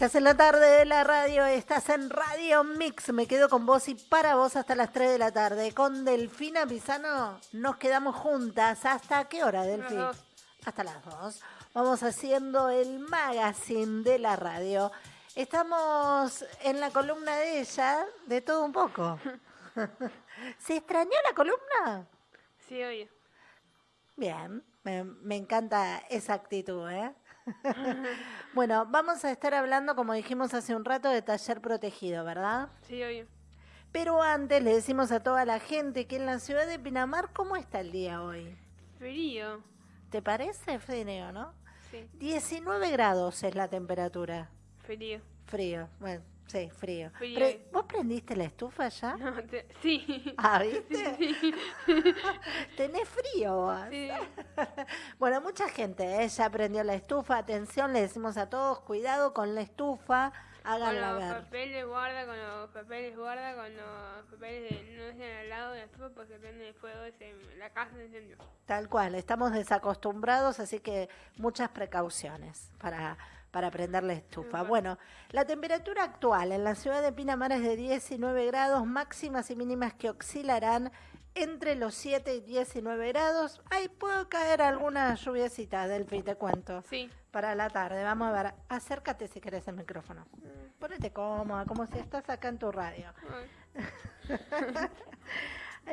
Estás en la tarde de la radio, estás en Radio Mix. Me quedo con vos y para vos hasta las 3 de la tarde. Con Delfina Pisano nos quedamos juntas. ¿Hasta qué hora, Delfina? Hasta las 2. Vamos haciendo el magazine de la radio. Estamos en la columna de ella, de todo un poco. ¿Se extrañó la columna? Sí, oye. Bien, me, me encanta esa actitud, ¿eh? bueno, vamos a estar hablando, como dijimos hace un rato, de taller protegido, ¿verdad? Sí, obvio. Pero antes le decimos a toda la gente que en la ciudad de Pinamar, ¿cómo está el día hoy? Frío. ¿Te parece frío, no? Sí. 19 grados es la temperatura. Frío. Frío, bueno, sí, frío. Frío. Pre- ¿Vos prendiste la estufa ya? No, te- sí. Ah, ¿viste? Tenés frío vos. Sí. Bueno, mucha gente ¿eh? ya prendió la estufa. Atención, le decimos a todos, cuidado con la estufa, Con háganla los ver. papeles guarda, con los papeles guarda, con los papeles de, no estén al lado de la estufa porque prende el fuego, se, la casa se incendia. Tal cual, estamos desacostumbrados, así que muchas precauciones para, para prender la estufa. Bueno, la temperatura actual en la ciudad de Pinamar es de 19 grados, máximas y mínimas que oscilarán entre los 7 y 19 grados. Ahí puede caer alguna lluviecita, Delphi, te cuento. Sí. Para la tarde, vamos a ver. Acércate si querés el micrófono. Ponete cómoda, como si estás acá en tu radio.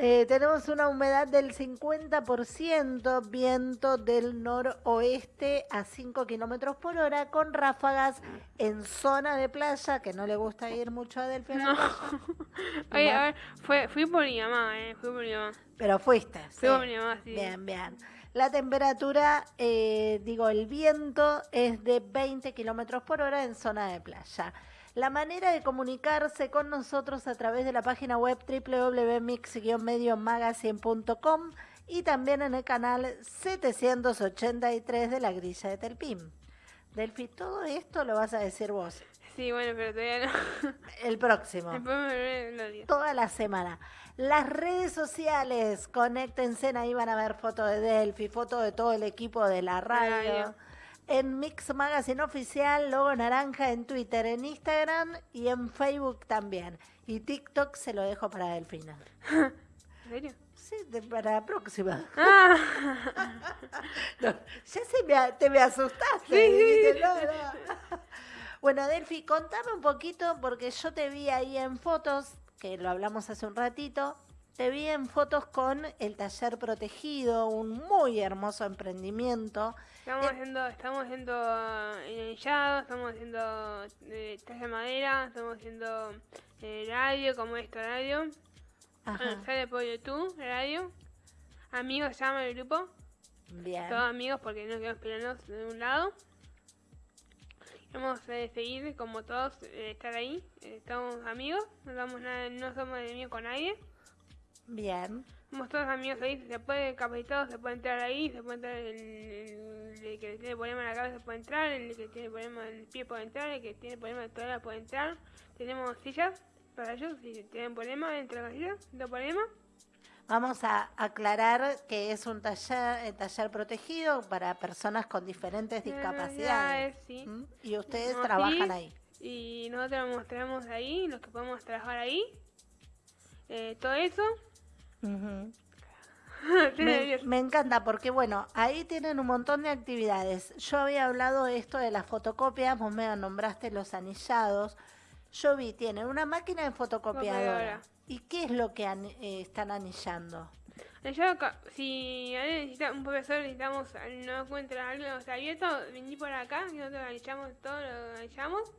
Eh, tenemos una humedad del 50%, viento del noroeste a 5 kilómetros por hora, con ráfagas en zona de playa, que no le gusta ir mucho a Delphi No. Oye, a ver, fue, fui por mi mamá, eh, fui por mi mamá. Pero fuiste. sí. Fui por mi mamá, sí. Bien, bien. La temperatura, eh, digo, el viento es de 20 kilómetros por hora en zona de playa. La manera de comunicarse con nosotros a través de la página web www.mix-mediomagazine.com y también en el canal 783 de la grilla de Telpim. Delphi, todo esto lo vas a decir vos. Sí, bueno, pero todavía no. El próximo Después me lo digo. toda la semana. Las redes sociales, conéctense, ahí van a ver fotos de Delphi, fotos de todo el equipo de la radio. Radio. En Mix Magazine Oficial, logo naranja en Twitter, en Instagram y en Facebook también. Y TikTok se lo dejo para Delfina. ¿En serio? Sí, de- para la próxima. Ah, No, ya se me, te me asustaste. Sí, no, no. Bueno, Delphi, contame un poquito, porque yo te vi ahí en fotos, que lo hablamos hace un ratito, te vi en fotos con el taller protegido, un muy hermoso emprendimiento. estamos Eh, haciendo, estamos haciendo eh, enillado, estamos haciendo eh, de madera, estamos haciendo eh, radio, como esto, radio. Ajá, Bueno, sale por YouTube, radio. Amigos se llama el grupo. bien. Todos amigos porque no queremos pelearnos de un lado. Vamos a seguir como todos, eh, estar ahí. Eh, estamos amigos, no, damos nada, no somos enemigos con nadie. Bien. Todos amigos ahí, se puede capacitado, se puede entrar ahí, se puede entrar el, el- el que tiene problema en la cabeza puede entrar, el que tiene problema en el pie puede entrar, el que tiene problema en la toalla puede entrar. Tenemos sillas para ellos, si tienen problema, entran las sillas, no problema. Vamos a aclarar que es un taller, eh, taller protegido para personas con diferentes discapacidades. sí. ¿Mm? Y ustedes trabajan ahí. Y nosotros mostramos ahí, los que podemos trabajar ahí. Eh, todo eso. Me, encanta porque, bueno, ahí tienen un montón de actividades. Yo había hablado de esto de las fotocopias, vos me nombraste los anillados. Yo vi, tienen una máquina de fotocopiadora. Copiadora. ¿Y qué es lo que ani- eh, están anillando? Si alguien necesita, un profesor necesitamos, no encuentra algo sea, abierto, vení por acá, y nosotros analizamos todo, lo analizamos.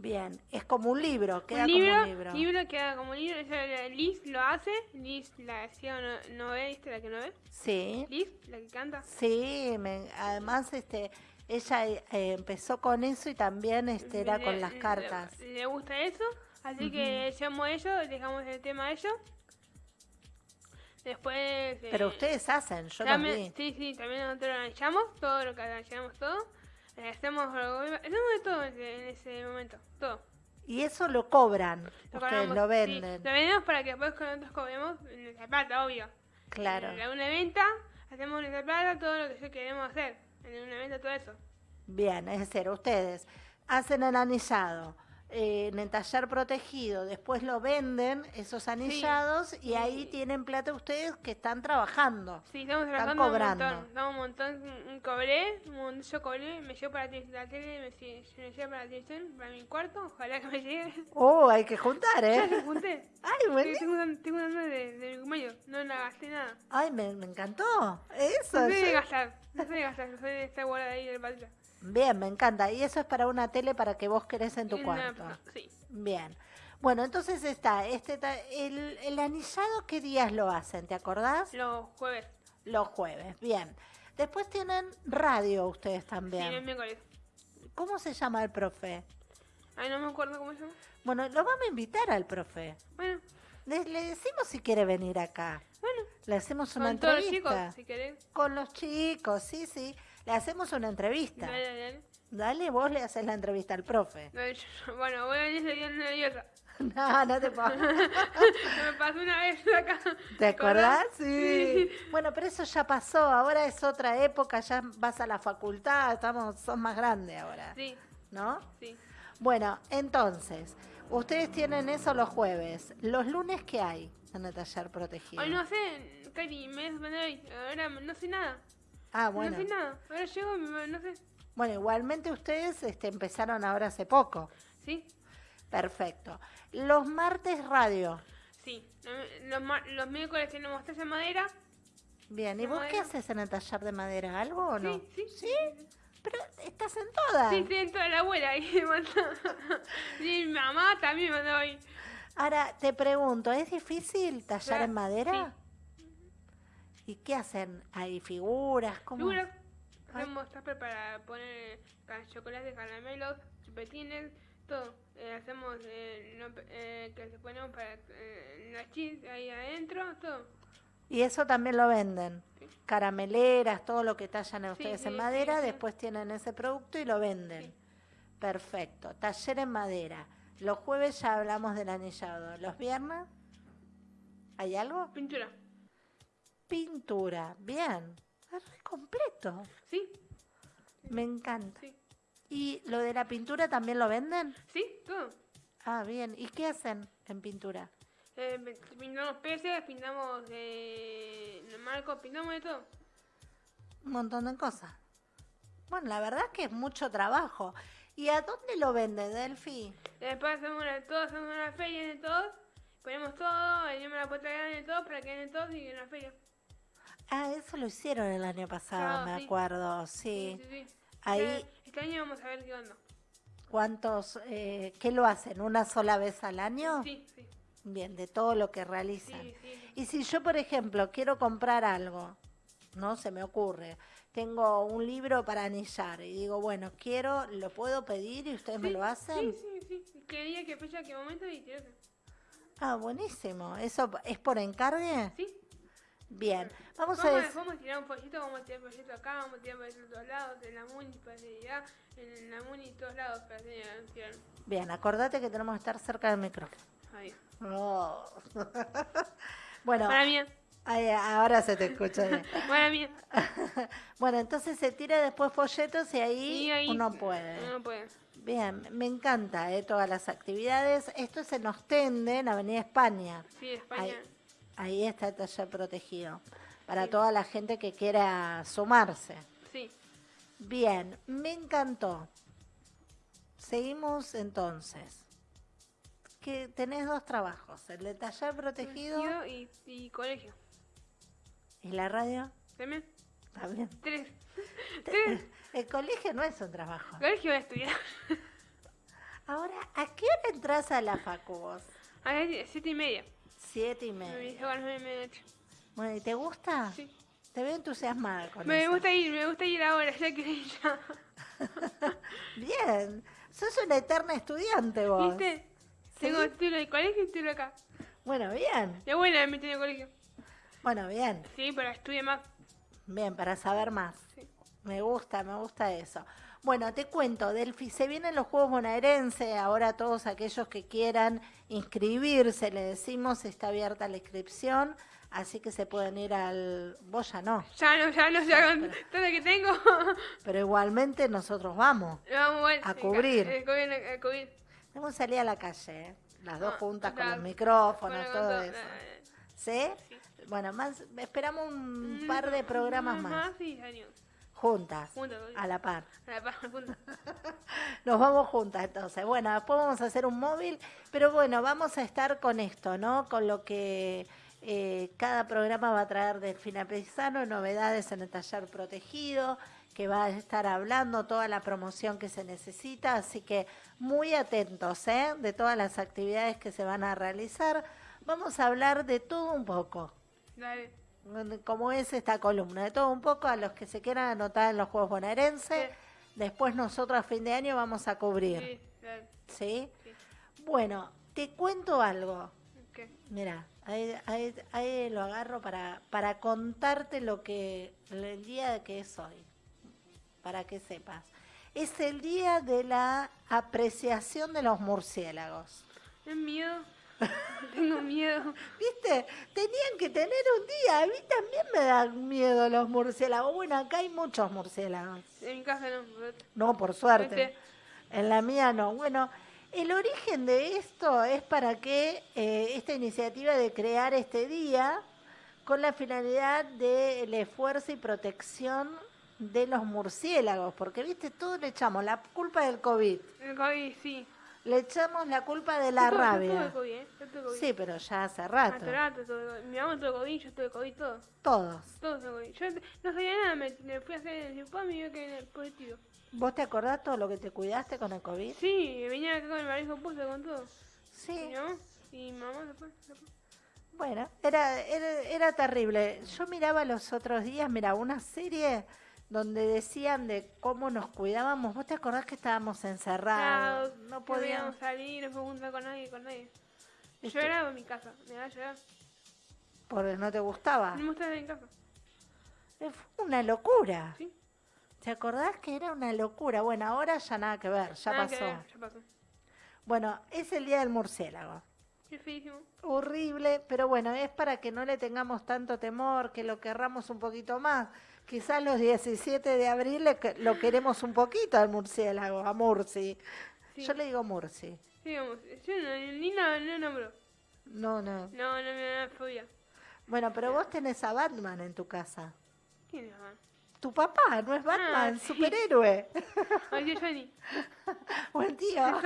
Bien, es como un libro, queda un libro, como un libro. libro queda como un libro, eso, Liz lo hace, Liz la hacía no, no ve, ¿viste la que no ve? Sí, Liz, la que canta. sí, me- además este, ella eh, empezó con eso y también este, era Le- con las cartas. Le, gusta eso, así que llamo a ellos, dejamos el tema a ellos. Después... eh, Pero ustedes hacen, yo también. Sí, sí, también nosotros analizamos todo lo que analizamos todo. Eh, hacemos, hacemos de todo en ese, en ese momento, todo. Y eso lo cobran, Lo ustedes cobramos, lo sí, venden. lo vendemos para que después con nosotros cobremos nuestra plata, obvio. Claro. En una venta, hacemos nuestra plata, todo lo que yo queremos hacer. En una venta, todo eso. Bien, es decir, ustedes hacen el anillado eh, en el taller protegido, después lo venden esos anillados y ahí tienen plata ustedes que están trabajando. Sí, estamos Están trabajando cobrando. un montón. Estamos un montón. Cobré, un montón, yo cobré, me llevo para la tele- me, me llevo para la televisión, para mi cuarto, ojalá que me llegue. Oh, hay que juntar, Ya ¿eh? se junté. Ay, Sí, bueno. tengo, una- tengo una de, de mi cumpleaños, no la gasté nada. Ay, me, me encantó. Eso. No soy de yo- gastar, no soy de gastar, soy de estar guardada ahí del patio. Bien, me encanta. Y eso es para una tele para que vos querés en tu una- cuarto. Sí, Bien. Bueno, entonces está, este el, el anillado, ¿qué días lo hacen? ¿Te acordás? los jueves. Los jueves. Bien. Después tienen radio ustedes Sí, también. los miércoles. ¿Cómo se llama el profe? Ay, no me acuerdo cómo se llama. Bueno, lo vamos a invitar al profe. Bueno, Le, le decimos si quiere venir acá. bueno. Le hacemos una Con todos los entrevista. chicos, si querés. Con los chicos, sí, sí. Le hacemos una entrevista. Dale, dale, dale. Vos le haces la entrevista al profe. Yo- Bueno, voy a venir día nerviosa. No, no te puedo. me pasó una vez acá. ¿Te acordás? Sí. Sí. Bueno, pero eso ya pasó. Ahora es otra época. Ya vas a la facultad. Estamos, sos más grande ahora. Sí, ¿No? sí. Bueno, entonces, ustedes tienen eso los jueves. ¿Los lunes qué hay en el taller protegido? Ay, no sé, Cari, me hoy. Ahora no sé nada. Ah, bueno. No sé nada. Ahora llego y no sé. Bueno, igualmente ustedes este, empezaron ahora hace poco. ¿Sí? Perfecto. Los martes radio. Sí. Los, los miércoles tenemos taza de madera. Bien, ¿y vos qué haces en el taller de madera? ¿Algo o no? Sí, sí. ¿Sí? Pero estás en todas. Sí, tienen toda la abuela mandó. Y mi mamá también me mandó ahí. Ahora, te pregunto, ¿es difícil tallar Claro, en madera? ¿Y qué hacen? ¿Hay figuras? ¿Cómo? Figuras. Hacemos tupper para poner chocolates, caramelos, chupetines, todo. Eh, hacemos eh, no- eh, que se ponemos para eh, la cheese ahí adentro, todo. Y eso también lo venden. Sí. Carameleras, todo lo que tallan ustedes sí, en sí, madera, después tienen ese producto y lo venden. Perfecto. Taller en madera. Los jueves ya hablamos del anillado. ¿Los viernes? ¿Hay algo? Pintura. Pintura. Bien. Es re completo. ¿Sí? Me encanta. Sí. ¿Y lo de la pintura también lo venden? ¿Sí? Todo. Ah, bien. ¿Y qué hacen en pintura? Eh, pintamos peces, pintamos eh, marcos, pintamos de todo. Un montón de cosas. Bueno, la verdad es que es mucho trabajo. ¿Y a dónde lo venden, Delphi? Después hacemos una, todo, hacemos una feria de todos, ponemos todo, venimos a la puerta grande de todos para que den todos y en la feria. Ah, eso lo hicieron el año pasado, Ah, me sí. acuerdo, sí. Sí, sí. Ahí- Este, este año vamos a ver qué onda. ¿Cuántos, eh, qué lo hacen? ¿Una sola vez al año? Sí, sí, Bien, de todo lo que realizan. sí. Y si yo, por ejemplo, quiero comprar algo, no se me ocurre, tengo un libro para anillar y digo, bueno, quiero, lo puedo pedir y ustedes me lo hacen. Sí, sí, sí. ¿Qué día, qué fecha, qué momento y. Ah, buenísimo. ¿Eso es por encargue? Sí. Bien. Vamos a decir... vamos a tirar un pollito, vamos a tirar un pollito acá, vamos a tirar pollito en todos lados, en la muni para allá, en la muni todos lados para tirar. Bien, acordate que tenemos que estar cerca del micrófono. Ahí. Oh. bueno, Para mí, ay, ahora se te escucha bien. para mí. bueno, entonces se tira después folletos y ahí, Y ahí uno puede. Uno puede. Bien, me encanta eh, todas las actividades. Esto es en Ostende, en Avenida España. Sí, España. Ahí, ahí está el taller protegido. Para Sí. toda la gente que quiera sumarse. Sí. Bien, me encantó. Seguimos entonces. Que tenés dos trabajos, el de taller protegido y, y colegio. y la radio. También. También. Tres. Tres. El colegio no es un trabajo. Colegio voy a estudiar. Ahora, ¿a qué hora entras a la facu vos? A las siete y media. Siete y Me media. dice a las nueve y media. Bueno, ¿y te gusta? Sí. Te veo entusiasmada con Me eso. gusta ir, me gusta ir ahora, ya que ir ya. Bien, sos una eterna estudiante vos. ¿Viste? Sí. Tengo título de colegio y título acá. Bueno, bien. De buena me metí en el colegio. Bueno, bien. Sí, pero estudie más. Bien, para saber más. Sí. Me gusta, me gusta eso. Bueno, te cuento, Delphi, se vienen los Juegos Bonaerense, ahora todos aquellos que quieran inscribirse, le decimos, está abierta la inscripción Así que se pueden ir al... Vos ya no. Ya no, ya no, ya con todo lo que tengo. Pero igualmente nosotros vamos Vamos bueno, A cubrir. ca- eh, a cubrir. Vamos a salir a la calle, ¿eh? las dos Ah, juntas con los micrófonos, Bueno, todo todo, eso. eh, ¿Sí? sí. Bueno, más esperamos un Mm, par de programas mm, más, sí, años. Juntas, a la par. a la par, juntos. Nos vamos juntas entonces. Bueno, después vamos a hacer un móvil, pero bueno, vamos a estar con esto, ¿no? Con lo que eh, cada programa va a traer Delfina Pesano, novedades en el taller protegido, que va a estar hablando toda la promoción que se necesita, así que muy atentos, ¿eh? De todas las actividades que se van a realizar. Vamos a hablar de todo un poco. Dale. Como es esta columna, de todo un poco a los que se quieran anotar en los Juegos Bonaerenses. Sí. Después nosotros a fin de año vamos a cubrir, Sí, dale. ¿sí? Sí. Bueno, te cuento algo. ¿Qué? Mira, ahí, ahí- ahí lo agarro para, para contarte lo que el día que es hoy, para que sepas. Es el día de la apreciación de los murciélagos. ¿Es miedo? Tengo miedo. ¿Viste? Tenían que tener un día. A mí también me dan miedo los murciélagos. Bueno, acá hay muchos murciélagos. En mi casa no. No, por suerte. Este. En la mía no. Bueno, el origen de esto es para que eh, esta iniciativa de crear este día con la finalidad del esfuerzo y protección de los murciélagos, porque viste, todos le echamos la culpa del COVID, El COVID, sí. Le echamos la culpa de la Yo tuve- Yo rabia. tuve COVID, ¿eh? Yo tuve COVID. Sí, pero ya hace Hace rato, rato tuve COVID. Mi mamá tuvo COVID, yo tuve COVID, todo. todos. Todos tuve COVID. Yo no sabía nada, me, me fui a hacer el cirujano y me vio que era positivo. ¿Vos te acordás todo lo que te cuidaste con el COVID? Sí, venía acá con el barbijo puesto con todo. Sí. Y mi mamá, y mamá después. después. Bueno, era, era, era terrible. Yo miraba los otros días, mira, una serie donde decían de cómo nos cuidábamos. ¿Vos te acordás que estábamos encerrados? Claro, no podíamos. salir, no podíamos juntar con nadie, con nadie. ¿viste? Lloraba en mi casa, me daba a llorar. Porque no te gustaba. No me gustaba en casa. Eh, Fue una locura. ¿Sí? ¿Te acordás que era una locura? Bueno, ahora ya nada que ver, ya Nada que pasó. ver, ya pasó. Bueno, es el día del murciélago. Feísimo. horrible, pero bueno, es para que no le tengamos tanto temor, que lo querramos un poquito más. Quizás los 17 de abril le lo queremos un poquito al murciélago, a Murci. Sí. Yo le digo Murci. Sí, vamos, yo no, ni no, no nombro. No, no. No, no me da fobia. Bueno, pero vos tenés a Batman en tu casa. ¿Quién es mamá? Tu papá, ¿no es Batman? Ah, sí. Superhéroe. Ay, tío Johnny. Buen tío.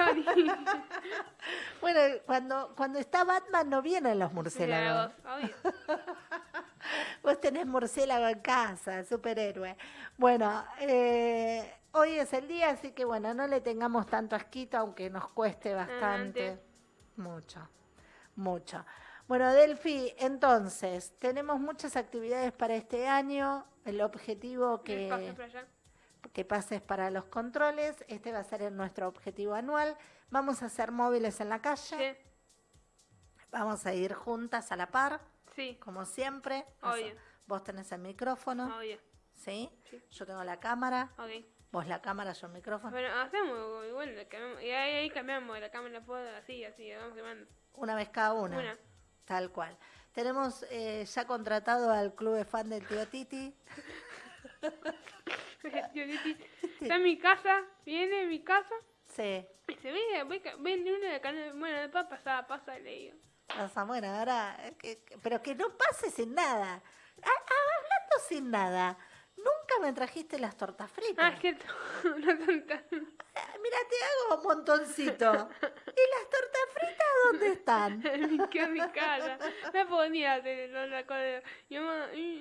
Bueno, cuando, cuando está Batman no vienen los murciélagos. Obvio. Vos tenés murciélago en casa, superhéroe. Bueno, eh, hoy es el día, así que bueno, no le tengamos tanto asquito, aunque nos cueste bastante. Adelante. Mucho, mucho. Bueno, Delphi, entonces, tenemos muchas actividades para este año. El objetivo ¿Qué pasa que, que pases para los controles, este va a ser nuestro objetivo anual. Vamos a hacer móviles en la calle, Sí, vamos a ir juntas a la par sí, como siempre. Obvio. Vos tenés el micrófono, obvio. ¿sí? Sí. Yo tengo la cámara, Ok. vos la cámara, yo el micrófono. Bueno, hacemos igual, la y ahí, ahí cambiamos la cámara, así, así, vamos quemando. Una vez cada una. Una. Tal cual. Tenemos eh, ya contratado al club de fan del tío Titi. Tío Titi, Está en mi casa, viene a mi casa, Sí. y se ve, ve, ve una de acá, bueno, después pasa, pasa, le digo. Bueno, ahora, eh, que- que- pero que no pase sin nada. Ah, ah, hablando sin nada, nunca me trajiste las tortas Ah, fritas. es cierto, no tanta. Ah, Mira, te hago un montoncito. ¿Y las tortas fritas dónde están? en mi casa. No podía hacer la cosa.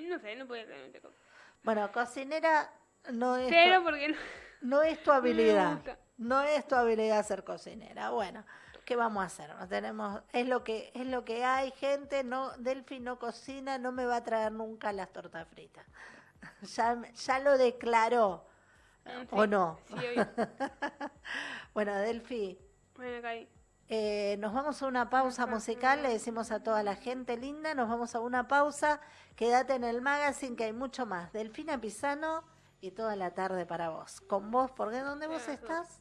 no sé, no podía hacer cosa. Bueno, cocinera no es, Cero tu, porque no. no es tu habilidad. No es tu habilidad ser cocinera. Bueno, ¿qué vamos a hacer? No tenemos, es lo que es lo que hay, gente. No, Delphi no cocina, no me va a traer nunca las tortas fritas. Ya, ya lo declaró. Mm, ¿O no? Sí. Bueno, Delphi, Bueno, Cari. eh, nos vamos a una pausa musical, le decimos a toda la gente linda, nos vamos a una pausa, quédate en el magazine que hay mucho más. Delfina Pisano y toda la tarde para vos. Con vos, ¿por qué? ¿Dónde vos estás?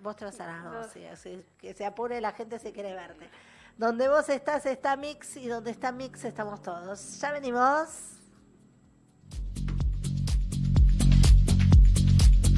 Vos te vas así que se apure la gente si quiere verte. Donde vos estás está Mix y donde está Mix estamos todos. Ya venimos.